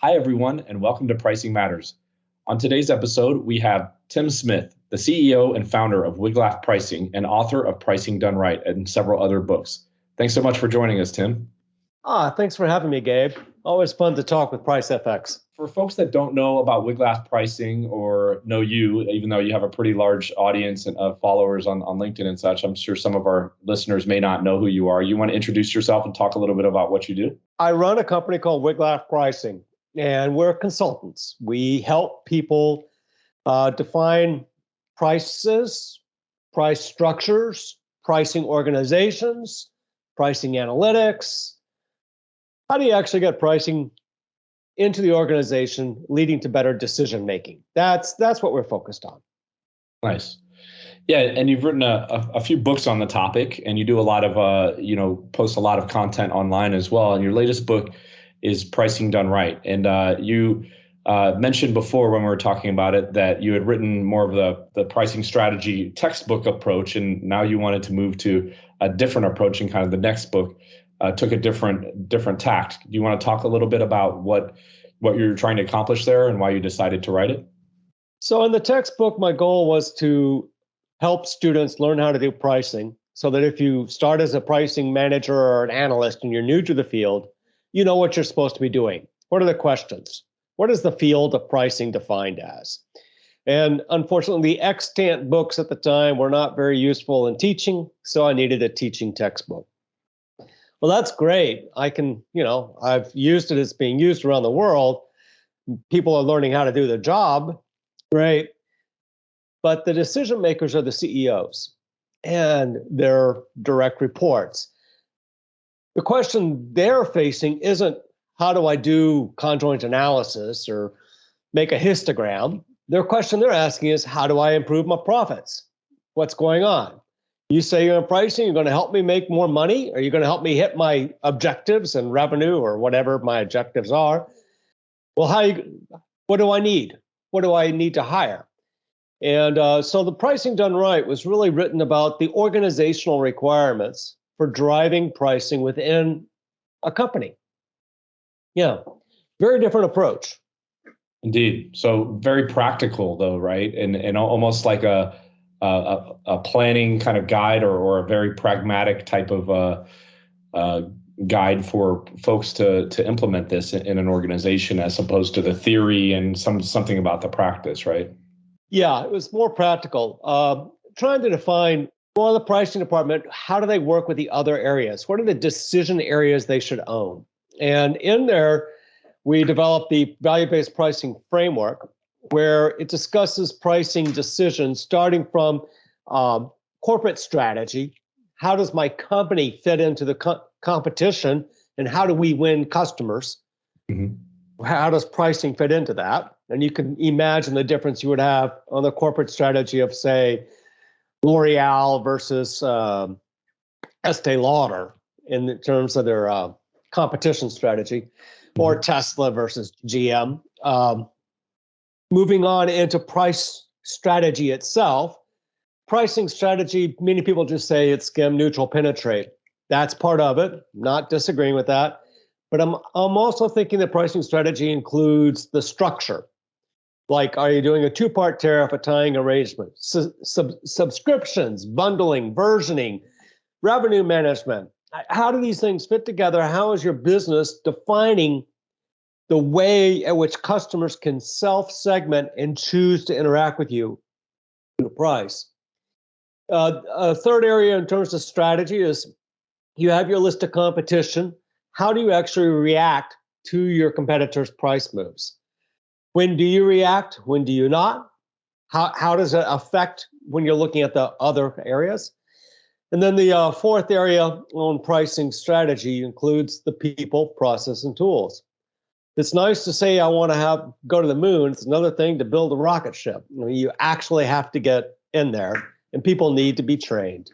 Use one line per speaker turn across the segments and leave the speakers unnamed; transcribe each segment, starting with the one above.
Hi, everyone, and welcome to Pricing Matters. On today's episode, we have Tim Smith, the CEO and founder of Wiglaf Pricing and author of Pricing Done Right and several other books. Thanks so much for joining us, Tim.
Ah, thanks for having me, Gabe. Always fun to talk with Pricefx.
For folks that don't know about Wiglaf Pricing or know you, even though you have a pretty large audience of followers on, on LinkedIn and such, I'm sure some of our listeners may not know who you are. You want to introduce yourself and talk a little bit about what you do?
I run a company called Wiglaf Pricing and we're consultants. We help people uh, define prices, price structures, pricing organizations, pricing analytics. How do you actually get pricing into the organization, leading to better decision making? That's that's what we're focused on.
Nice. Yeah, and you've written a, a, a, few books on the topic, and you do a lot of, uh, you know, post a lot of content online as well. And your latest book is pricing done right. And uh, you uh, mentioned before when we were talking about it that you had written more of the, the pricing strategy textbook approach, and now you wanted to move to a different approach and kind of the next book uh, took a different different tact. Do you want to talk a little bit about what what you're trying to accomplish there and why you decided to write it?
So in the textbook, my goal was to help students learn how to do pricing so that if you start as a pricing manager or an analyst and you're new to the field, you know what you're supposed to be doing. What are the questions? What is the field of pricing defined as? And unfortunately, the extant books at the time were not very useful in teaching, so I needed a teaching textbook. Well, that's great. I can, you know, I've used it as being used around the world. People are learning how to do their job. Great. But the decision makers are the CEOs and their direct reports the question they're facing isn't how do I do conjoint analysis or make a histogram? Their question they're asking is how do I improve my profits? What's going on? You say you're in pricing, you're going to help me make more money? Are you going to help me hit my objectives and revenue or whatever my objectives are? Well, how you, what do I need? What do I need to hire? And uh, so the pricing done right was really written about the organizational requirements for driving pricing within a company. Yeah, very different approach.
Indeed. So very practical, though, right? And and almost like a a, a planning kind of guide or, or a very pragmatic type of uh, uh, guide for folks to to implement this in, in, an organization as opposed to the theory and some something about the practice, right?
Yeah, it was more practical. Uh, trying to define well, the pricing department, how do they work with the other areas? What are the decision areas they should own? And in there, we developed the value-based pricing framework where it discusses pricing decisions starting from um, corporate strategy. How does my company fit into the co- competition and how do we win customers? Mm-hmm. How does pricing fit into that? And you can imagine the difference you would have on the corporate strategy of, say, L'Oreal versus uh, Estee Lauder in terms of their uh, competition strategy, mm-hmm. or Tesla versus GM. Um, moving on into price strategy itself, pricing strategy, many people just say it's skim neutral penetrate. That's part of it, not disagreeing with that. But I'm, I'm also thinking that pricing strategy includes the structure like are you doing a two-part tariff a tying arrangement Su- sub- subscriptions bundling versioning revenue management. How do these things fit together? How is your business defining the way at which customers can self-segment and choose to interact with you the price? Uh, a third area in terms of strategy is you have your list of competition. How do you actually react to your competitors price moves when do you react? When do you not? How, how does it affect when you're looking at the other areas? And then the uh, fourth area on pricing strategy includes the people, process, and tools. It's nice to say I want to have go to the moon. It's another thing to build a rocket ship. You, know, you actually have to get in there, and people need to be trained.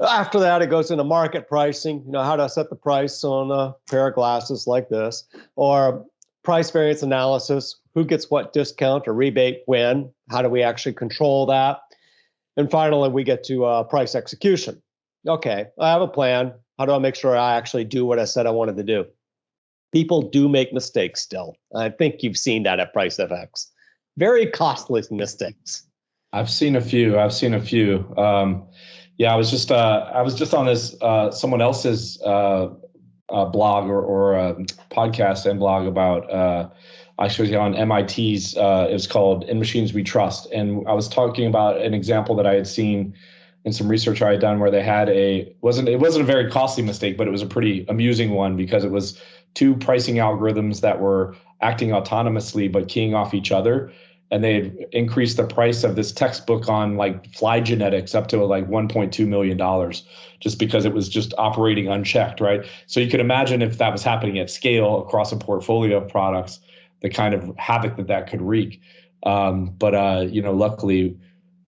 After that, it goes into market pricing. You know how to set the price on a pair of glasses like this, or price variance analysis, who gets what discount or rebate when, how do we actually control that? And finally, we get to uh, price execution. Okay, I have a plan. How do I make sure I actually do what I said I wanted to do? People do make mistakes still. I think you've seen that at Pricefx. Very costly mistakes.
I've seen a few. I've seen a few. Um, yeah, I was just uh, I was just on this uh, someone else's uh, uh blog or, or um, podcast and blog about uh, actually on MIT's. Uh, called "In Machines We Trust," and I was talking about an example that I had seen in some research I had done where they had a wasn't it wasn't a very costly mistake, but it was a pretty amusing one because it was two pricing algorithms that were acting autonomously but keying off each other and they had increased the price of this textbook on like fly genetics up to like 1.2 million dollars just because it was just operating unchecked right? So you could imagine if that was happening at scale across a portfolio of products the kind of havoc that that could wreak. Um, but uh, you know luckily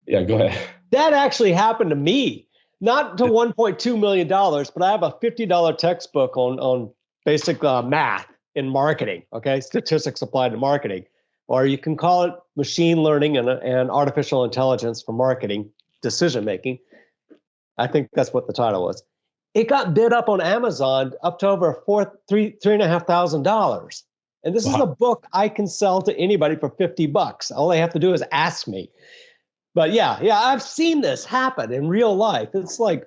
yeah go ahead.
That actually happened to me not to 1.2 million dollars but i have a $50 textbook on on basic uh, math in marketing okay? Statistics applied to marketing or you can call it machine learning and, and artificial intelligence for marketing decision making. I think that's what the title was. It got bid up on Amazon up to over four, three, three and a half thousand dollars. And this wow. is a book I can sell to anybody for 50 bucks. All they have to do is ask me. But yeah, yeah, I've seen this happen in real life. It's like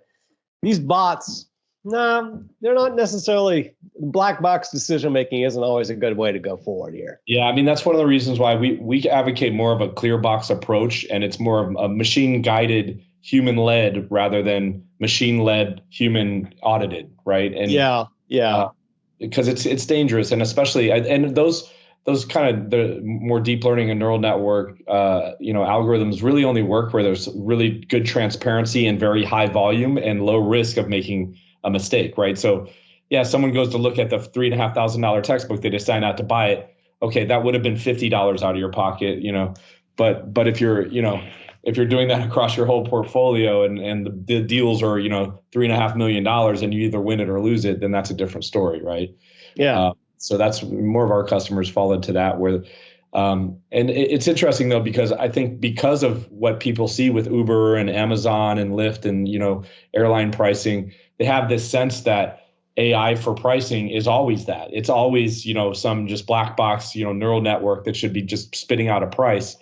these bots no, they're not necessarily black box decision making isn't always a good way to go forward here.
Yeah, I mean that's one of the reasons why we we advocate more of a clear box approach and it's more of a machine guided human led rather than machine led human audited, right?
And yeah, yeah. Uh,
because it's it's dangerous and especially and those those kind of the more deep learning and neural network uh, you know algorithms really only work where there's really good transparency and very high volume and low risk of making a mistake, right? So, yeah, someone goes to look at the three and a half thousand dollar textbook, they decide not to buy it. Okay, that would have been fifty dollars out of your pocket, you know. But but if you're you know if you're doing that across your whole portfolio and and the, the deals are you know three and a half million dollars and you either win it or lose it, then that's a different story, right?
Yeah. Uh,
so that's more of our customers fall into that where um, and it's interesting though because I think because of what people see with Uber and Amazon and Lyft and you know airline pricing, they have this sense that AI for pricing is always that. It's always, you know, some just black box, you know, neural network that should be just spitting out a price.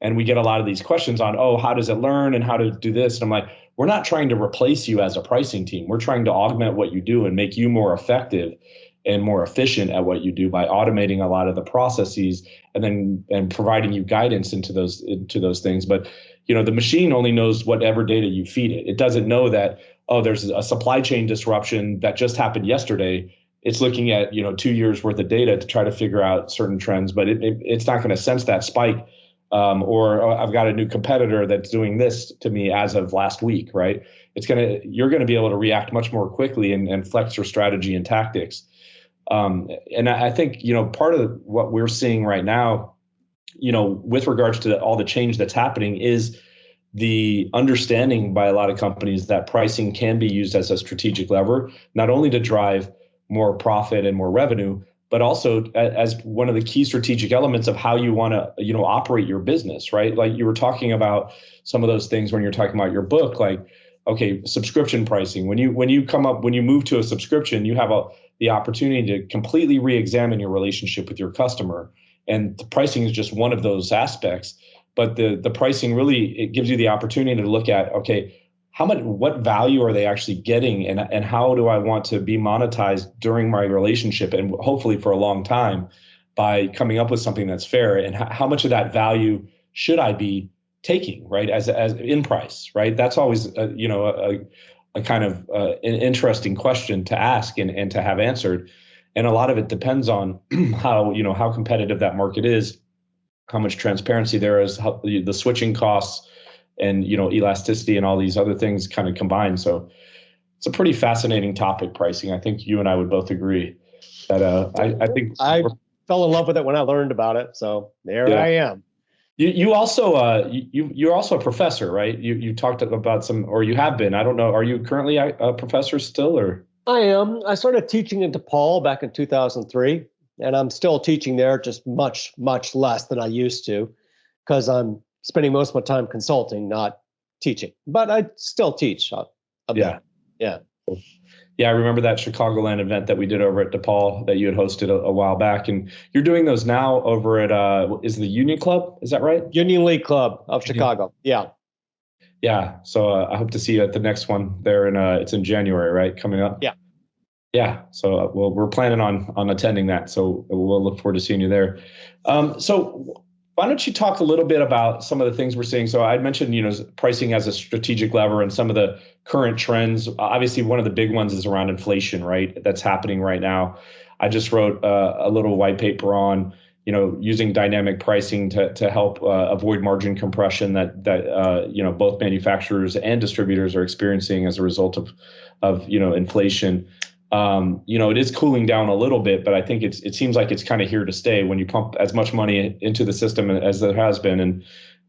And we get a lot of these questions on, oh, how does it learn and how to do this? And I'm like, we're not trying to replace you as a pricing team. We're trying to augment what you do and make you more effective and more efficient at what you do by automating a lot of the processes and then and providing you guidance into those into those things. But you know, the machine only knows whatever data you feed it. It doesn't know that oh, there's a supply chain disruption that just happened yesterday. It's looking at you know two years worth of data to try to figure out certain trends, but it, it it's not going to sense that spike. Um, or oh, I've got a new competitor that's doing this to me as of last week, right? It's gonna you're going to be able to react much more quickly and, and flex your strategy and tactics. Um, and I, I think you know part of what we're seeing right now, you know, with regards to all the change that's happening, is the understanding by a lot of companies that pricing can be used as a strategic lever, not only to drive more profit and more revenue, but also as one of the key strategic elements of how you want to you know operate your business right? Like you were talking about some of those things when you're talking about your book like okay subscription pricing. When you when you come up when you move to a subscription you have a the opportunity to completely re-examine your relationship with your customer. And the pricing is just one of those aspects but the the pricing really it gives you the opportunity to look at okay how much what value are they actually getting? And and how do I want to be monetized during my relationship and hopefully for a long time by coming up with something that's fair? And how much of that value should I be taking right as as in price right? That's always a, you know a, a kind of uh, an interesting question to ask and, and to have answered. And a lot of it depends on how you know how competitive that market is how much transparency there is, how the, the switching costs, and you know elasticity and all these other things kind of combined. So it's a pretty fascinating topic, pricing. I think you and I would both agree that uh, I, I think
I fell in love with it when I learned about it. So there yeah. I am.
You you also uh you you're also a professor, right? You you talked about some, or you have been. I don't know. Are you currently a professor still, or?
I am. I started teaching in DePaul back in 2003 and I'm still teaching there, just much, much less than I used to, because I'm spending most of my time consulting, not teaching. But I still teach. A, a
yeah,
yeah.
Yeah, I remember that Chicagoland event that we did over at DePaul that you had hosted a, a while back, and you're doing those now over at uh, is the Union Club? Is that right?
Union League Club of Chicago. Yeah.
Yeah. So uh, I hope to see you at the next one there in uh, it's in January, right? Coming up.
Yeah.
Yeah. So uh, we're planning on on attending that, so we'll look forward to seeing you there. Um, so why don't you talk a little bit about some of the things we're seeing? So I mentioned, you know, pricing as a strategic lever and some of the current trends. Obviously, one of the big ones is around inflation, right? That's happening right now. I just wrote uh, a little white paper on, you know, using dynamic pricing to to help uh, avoid margin compression that that uh, you know both manufacturers and distributors are experiencing as a result of of you know inflation um, you know, it is cooling down a little bit, but I think it's it seems like it's kind of here to stay when you pump as much money into the system as there has been, and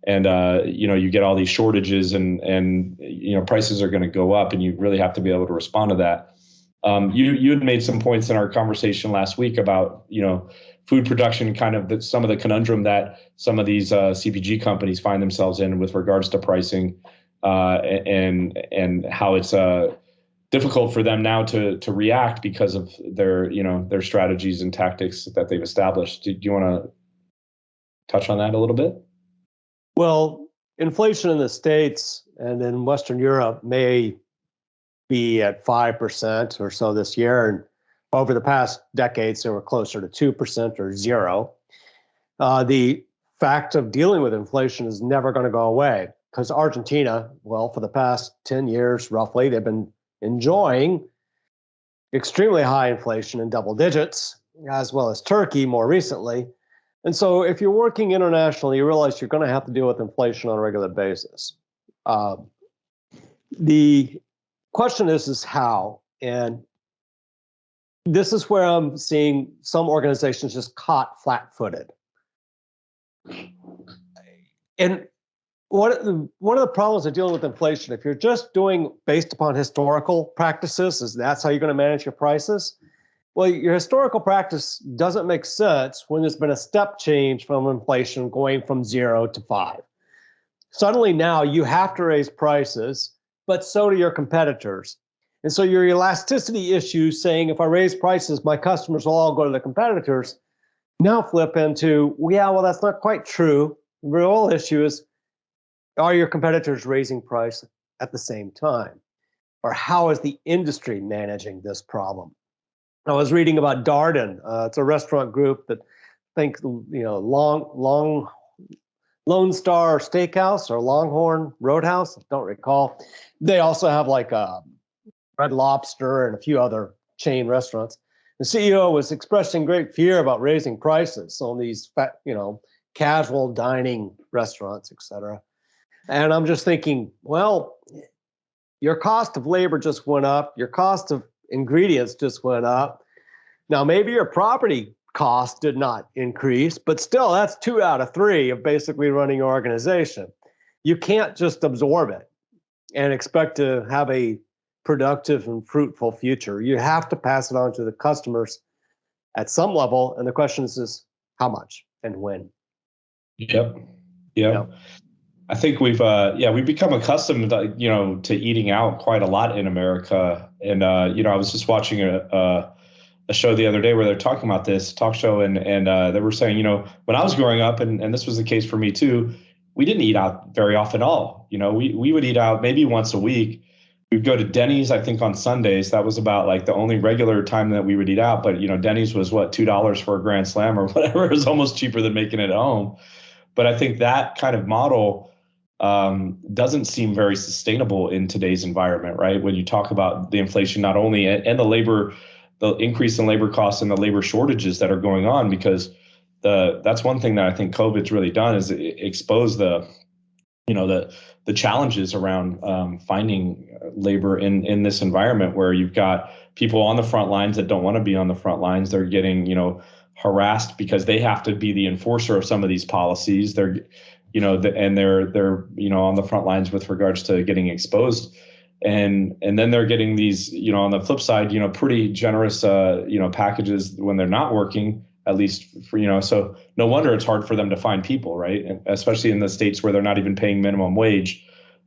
and uh, you know you get all these shortages and and you know prices are going to go up, and you really have to be able to respond to that. Um, you you had made some points in our conversation last week about you know food production, kind of the, some of the conundrum that some of these uh, CPG companies find themselves in with regards to pricing, uh, and and how it's uh difficult for them now to to react because of their you know their strategies and tactics that they've established. Do, do you want to touch on that a little bit?
Well, inflation in the states and in Western Europe may be at five percent or so this year, and over the past decades they were closer to two percent or zero. Uh, the fact of dealing with inflation is never going to go away because Argentina, well, for the past 10 years roughly, they've been enjoying extremely high inflation in double digits, as well as Turkey more recently. And so, if you're working internationally, you realize you're going to have to deal with inflation on a regular basis. Uh, the question is, is how? And this is where I'm seeing some organizations just caught flat-footed. And one one of the problems of dealing with inflation, if you're just doing based upon historical practices, is that's how you're going to manage your prices. Well, your historical practice doesn't make sense when there's been a step change from inflation going from zero to five. Suddenly now you have to raise prices, but so do your competitors. And so your elasticity issue saying if I raise prices, my customers will all go to the competitors, now flip into, yeah, well, that's not quite true. The real issue is are your competitors raising price at the same time? Or how is the industry managing this problem? I was reading about Darden. Uh, it's a restaurant group that think you know long long Lone Star Steakhouse or Longhorn Roadhouse. Don't recall. They also have like a uh, Red Lobster and a few other chain restaurants. The CEO was expressing great fear about raising prices on these, you know, casual dining restaurants, et cetera. And I'm just thinking, well, your cost of labor just went up, your cost of ingredients just went up. Now, maybe your property cost did not increase, but still, that's two out of three of basically running your organization. You can't just absorb it and expect to have a productive and fruitful future. You have to pass it on to the customers at some level. And the question is, is how much and when?
Yep. Yep. yep. I think we've uh, yeah we've become accustomed to, you know to eating out quite a lot in America. And uh, you know I was just watching a, a, a show the other day where they're talking about this talk show and and uh, they were saying you know when I was growing up and and this was the case for me too we didn't eat out very often at all. You know we we would eat out maybe once a week. We'd go to Denny's I think on Sundays. That was about like the only regular time that we would eat out. But you know Denny's was what two dollars for a grand slam or whatever. It was almost cheaper than making it at home. But I think that kind of model um, doesn't seem very sustainable in today's environment, right? When you talk about the inflation, not only and the labor, the increase in labor costs and the labor shortages that are going on, because the that's one thing that I think COVID's really done is expose the, you know, the the challenges around um, finding labor in in this environment where you've got people on the front lines that don't want to be on the front lines. They're getting, you know, harassed because they have to be the enforcer of some of these policies. They're you know, the, and they're they're you know on the front lines with regards to getting exposed, and and then they're getting these you know on the flip side you know pretty generous uh, you know packages when they're not working at least for you know so no wonder it's hard for them to find people right especially in the states where they're not even paying minimum wage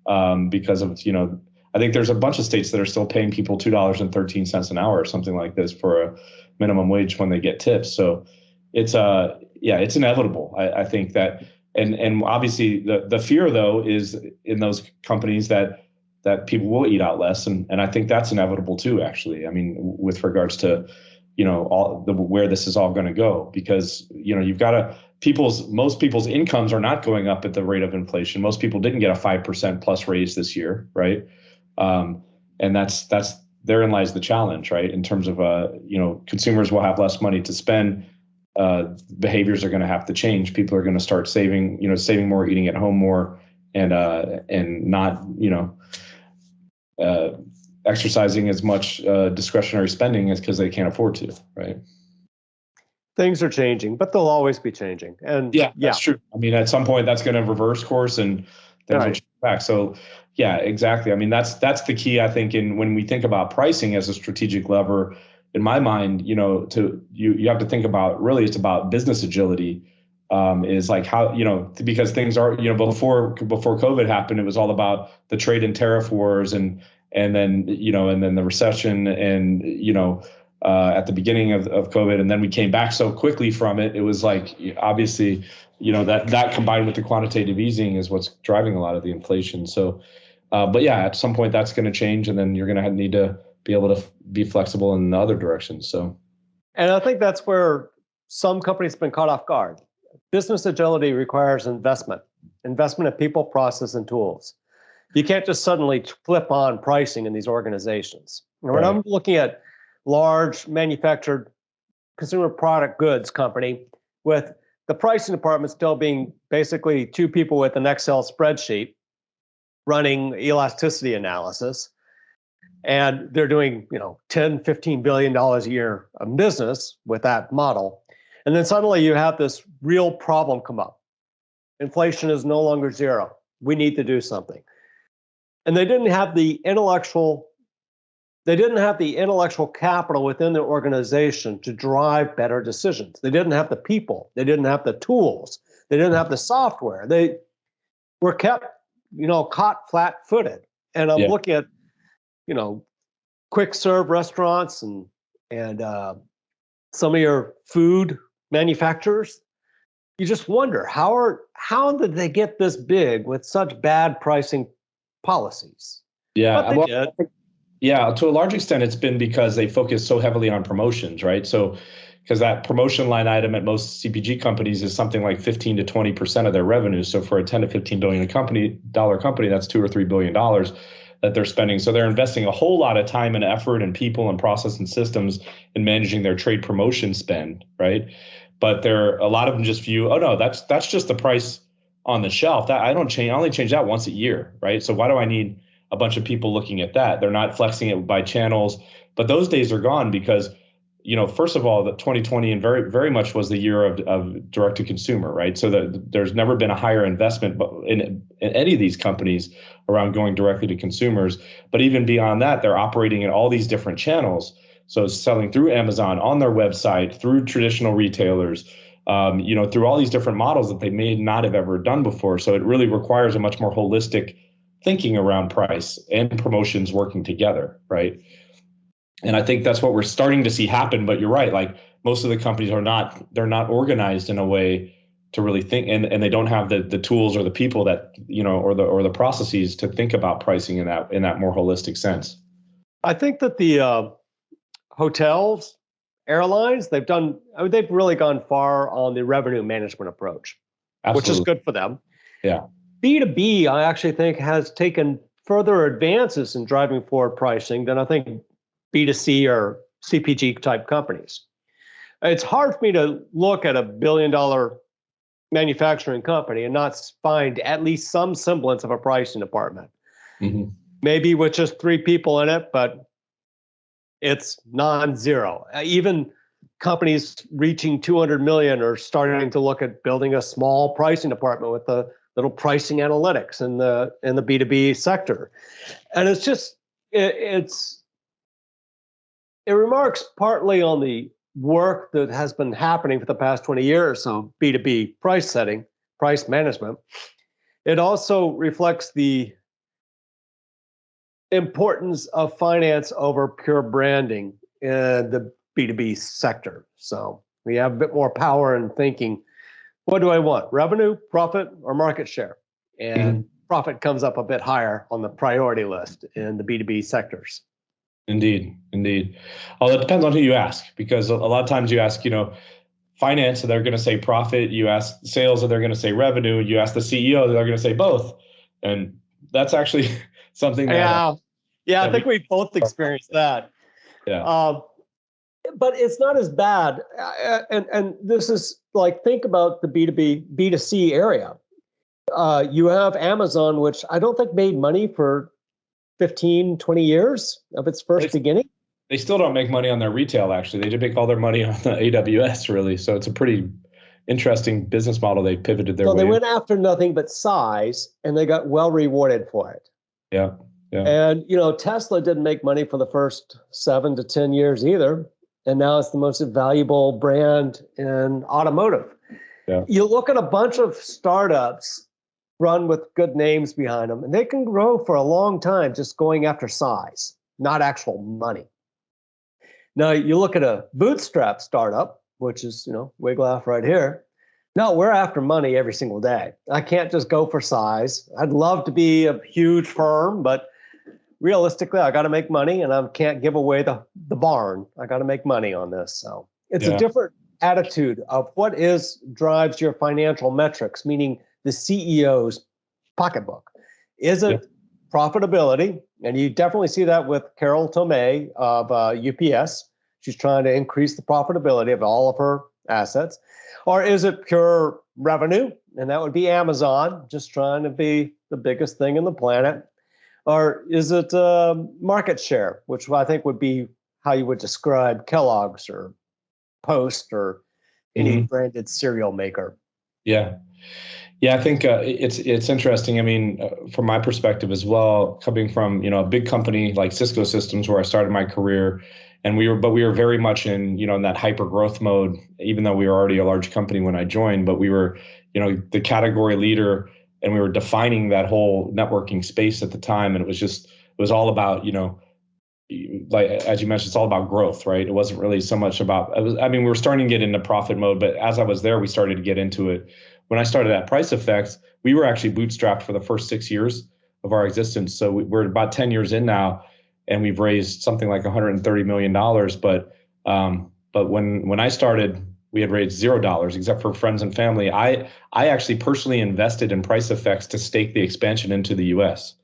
um, because of you know I think there's a bunch of states that are still paying people two dollars and thirteen cents an hour or something like this for a minimum wage when they get tips. So it's uh yeah, it's inevitable. I, I think that and and obviously the the fear though is in those companies that that people will eat out less. And and I think that's inevitable too actually. I mean with regards to you know all the where this is all going to go. Because you know you've got to people's most people's incomes are not going up at the rate of inflation. Most people didn't get a 5% plus raise this year right? Um, and that's that's therein lies the challenge right? In terms of uh you know consumers will have less money to spend uh, behaviors are going to have to change people are going to start saving you know saving more eating at home more and uh and not you know uh, exercising as much uh, discretionary spending as because they can't afford to, right?
Things are changing, but they'll always be changing. And
yeah, yeah. that's true. I mean, at some point, that's going to reverse course and things right. back. So, yeah, exactly. I mean, that's that's the key. I think in when we think about pricing as a strategic lever, in my mind, you know, to you you have to think about really it's about business agility. Um, is like how you know because things are you know before before COVID happened, it was all about the trade and tariff wars and and then you know and then the recession and you know uh, at the beginning of, of COVID, and then we came back so quickly from it. It was like obviously, you know, that that combined with the quantitative easing is what's driving a lot of the inflation. So, uh, but yeah, at some point that's going to change, and then you're going to need to be able to be flexible in the other directions. So,
and I think that's where some companies have been caught off guard. Business agility requires investment, investment in people, process, and tools you can't just suddenly flip on pricing in these organizations. Right. When I'm looking at large manufactured consumer product goods company with the pricing department still being basically two people with an Excel spreadsheet running elasticity analysis and they're doing you know 10 15 billion dollars a year of business with that model. And then suddenly you have this real problem come up. Inflation is no longer zero. We need to do something. And they didn't have the intellectual they didn't have the intellectual capital within their organization to drive better decisions. They didn't have the people. They didn't have the tools. They didn't have the software. They were kept you know caught flat-footed. And i'm yeah. looking at you know quick serve restaurants and and uh, some of your food manufacturers you just wonder how are how did they get this big with such bad pricing policies.
Yeah, well, yeah. To a large extent, it's been because they focus so heavily on promotions, right? So, because that promotion line item at most CPG companies is something like 15 to 20 percent of their revenue. So, for a 10 to 15 billion company dollar company, that's two or three billion dollars that they're spending. So they're investing a whole lot of time and effort and people and process and systems in managing their trade promotion spend, right? But there a lot of them just view, oh no, that's that's just the price on the shelf. That I don't change. I only change that once a year, right? So why do I need a bunch of people looking at that? They're not flexing it by channels, but those days are gone because you know, first of all, the 2020 and very, very much was the year of, of direct to consumer, right? So that there's never been a higher investment in, in any of these companies around going directly to consumers. But even beyond that, they're operating in all these different channels. So selling through Amazon on their website, through traditional retailers, um, you know, through all these different models that they may not have ever done before. So it really requires a much more holistic thinking around price and promotions working together, right? And I think that's what we're starting to see happen. But you're right, like most of the companies are not, they're not organized in a way to really think and, and they don't have the the tools or the people that you know or the or the processes to think about pricing in that in that more holistic sense
i think that the uh, hotels airlines, they've done, I mean, they've really gone far on the revenue management approach, Absolutely. which is good for them.
Yeah.
B2B, I actually think, has taken further advances in driving forward pricing than I think B2C or CPG type companies. It's hard for me to look at a billion dollar manufacturing company and not find at least some semblance of a pricing department. Mm-hmm. Maybe with just three people in it, but it's non-zero. Uh, even companies reaching 200 million are starting to look at building a small pricing department with the little pricing analytics in the in the B2B sector. And it's just it, it's it remarks partly on the work that has been happening for the past 20 years so B2B price setting, price management. It also reflects the importance of finance over pure branding in the B2B sector. So we have a bit more power in thinking, what do I want? Revenue, profit, or market share? And mm-hmm. profit comes up a bit higher on the priority list in the B2B sectors.
Indeed, indeed. Well, it depends on who you ask, because a lot of times you ask, you know, finance, and they're going to say profit. You ask sales, and they're going to say revenue. You ask the CEO, they're going to say both. And that's actually something that.
Yeah, yeah. I think we, we both experienced that.
Yeah. Uh,
but it's not as bad. Uh, and and this is like think about the B two B B two C area. Uh, you have Amazon, which I don't think made money for 15, 20 years of its first they, beginning.
They still don't make money on their retail. Actually, they did make all their money on the AWS. Really, so it's a pretty interesting business model they pivoted their
so
they
went after nothing but size and they got well rewarded for it
yeah yeah
and you know tesla didn't make money for the first seven to ten years either and now it's the most valuable brand in automotive
yeah.
you look at a bunch of startups run with good names behind them and they can grow for a long time just going after size not actual money now you look at a bootstrap startup which is, you know, Wiglaf right here. No, we're after money every single day. I can't just go for size. I'd love to be a huge firm, but realistically, I got to make money and I can't give away the, the barn. I got to make money on this. So it's yeah. a different attitude of what is drives your financial metrics, meaning the CEO's pocketbook. Is it yeah. profitability? And you definitely see that with Carol Tomé of uh, UPS. She's trying to increase the profitability of all of her assets. Or is it pure revenue? And that would be Amazon, just trying to be the biggest thing in the planet. Or is it uh, market share, which I think would be how you would describe Kellogg's or Post or any mm-hmm. branded cereal maker?
Yeah. Yeah, I think uh, it's it's interesting. I mean, uh, from my perspective as well, coming from you know a big company like Cisco Systems, where I started my career, and we were but we were very much in you know in that hyper growth mode even though we were already a large company when i joined but we were you know the category leader and we were defining that whole networking space at the time. And it was just it was all about you know like as you mentioned it's all about growth right? It wasn't really so much about was, i mean we were starting to get into profit mode but as i was there we started to get into it when i started at Pricefx we were actually bootstrapped for the first six years of our existence so we're about 10 years in now and we've raised something like 130 million dollars. But um, but when when I started, we had raised zero dollars except for friends and family. I I actually personally invested in Pricefx to stake the expansion into the U.S.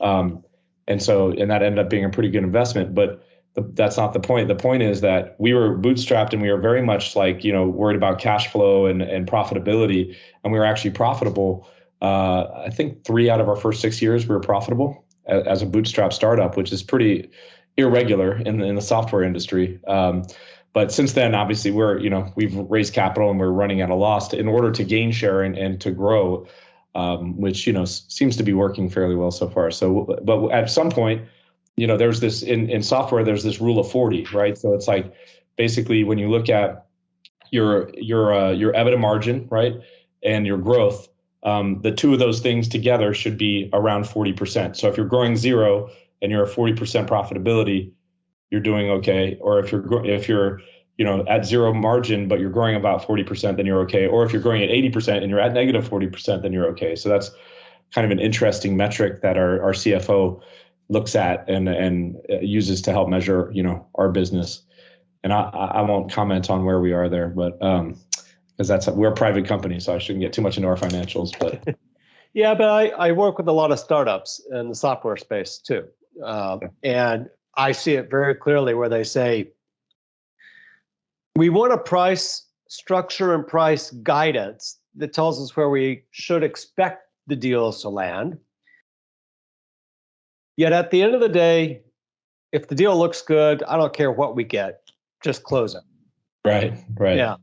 Um, and so and that ended up being a pretty good investment. But that's not the point. The point is that we were bootstrapped and we were very much like you know worried about cash flow and and profitability, and we were actually profitable. Uh, I think three out of our first six years we were profitable as a bootstrap startup, which is pretty irregular in the, in the software industry. Um, but since then, obviously, we're you know we've raised capital and we're running at a loss in order to gain share and, and to grow, um, which you know seems to be working fairly well so far. So, but at some point, you know, there's this in in software, there's this rule of forty, right? So it's like basically when you look at your your uh, your EBITDA margin, right, and your growth, um, the two of those things together should be around 40%. So if you're growing zero and you're at 40% profitability, you're doing okay. Or if you're if you're you know at zero margin but you're growing about 40%, then you're okay. Or if you're growing at 80% and you're at negative 40%, then you're okay. So that's kind of an interesting metric that our, our CFO looks at and and uh, uses to help measure you know our business. And I I won't comment on where we are there, but um, because that's we're a private company, so I shouldn't get too much into our financials. But
yeah, but I, I work with a lot of startups in the software space too, um, and I see it very clearly where they say we want a price structure and price guidance that tells us where we should expect the deals to land. Yet at the end of the day, if the deal looks good, I don't care what we get, just close it.
Right, right.
Yeah.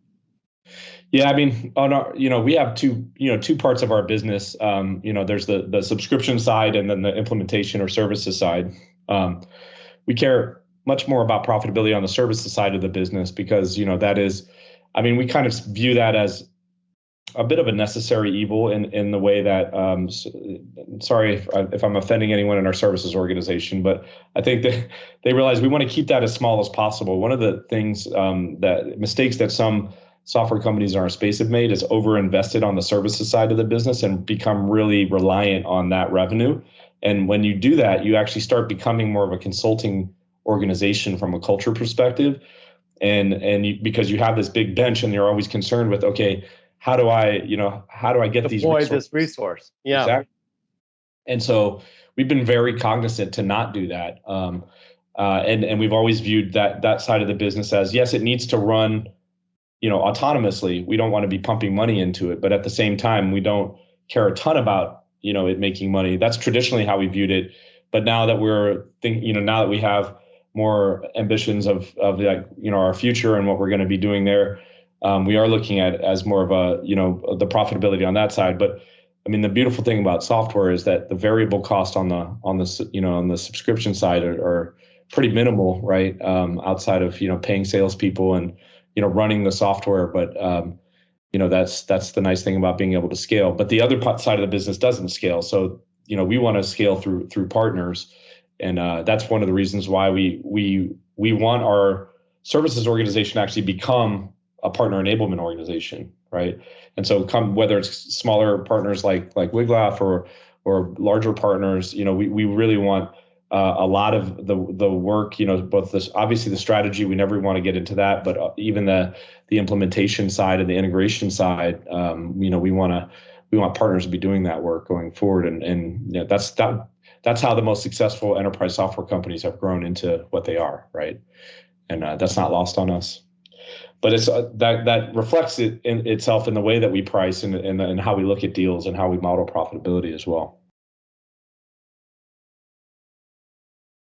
Yeah, I mean, on our, you know, we have two, you know, two parts of our business. Um, you know, there's the the subscription side and then the implementation or services side. Um, we care much more about profitability on the services side of the business because you know that is, I mean, we kind of view that as a bit of a necessary evil in in the way that um, sorry if, if I'm offending anyone in our services organization, but I think that they realize we want to keep that as small as possible. One of the things um, that mistakes that some software companies in our space have made is over invested on the services side of the business and become really reliant on that revenue. And when you do that, you actually start becoming more of a consulting organization from a culture perspective. And and you, because you have this big bench and you're always concerned with okay how do I, you know, how do I get
Deploy
these
resources? this resource? Yeah.
Exactly. And so we've been very cognizant to not do that. Um, uh, and and we've always viewed that that side of the business as yes, it needs to run, you know, autonomously. We don't want to be pumping money into it, but at the same time, we don't care a ton about you know it making money. That's traditionally how we viewed it. But now that we're thinking, you know, now that we have more ambitions of of like you know our future and what we're going to be doing there, um, we are looking at as more of a you know the profitability on that side. But i mean the beautiful thing about software is that the variable cost on the on the you know on the subscription side are, are pretty minimal right? Um, outside of you know paying salespeople and you know running the software. But um, you know that's that's the nice thing about being able to scale. But the other side of the business doesn't scale. So you know we want to scale through through partners. And uh, that's one of the reasons why we we we want our services organization to actually become a partner enablement organization, right? And so, come whether it's smaller partners like like Wiglaf or or larger partners, you know, we we really want uh, a lot of the the work, you know, both this obviously the strategy. We never want to get into that, but uh, even the the implementation side and the integration side, um, you know, we want to we want partners to be doing that work going forward, and and you know, that's that that's how the most successful enterprise software companies have grown into what they are, right? And uh, that's not lost on us but it's uh, that that reflects it in itself in the way that we price and, and and how we look at deals and how we model profitability as well.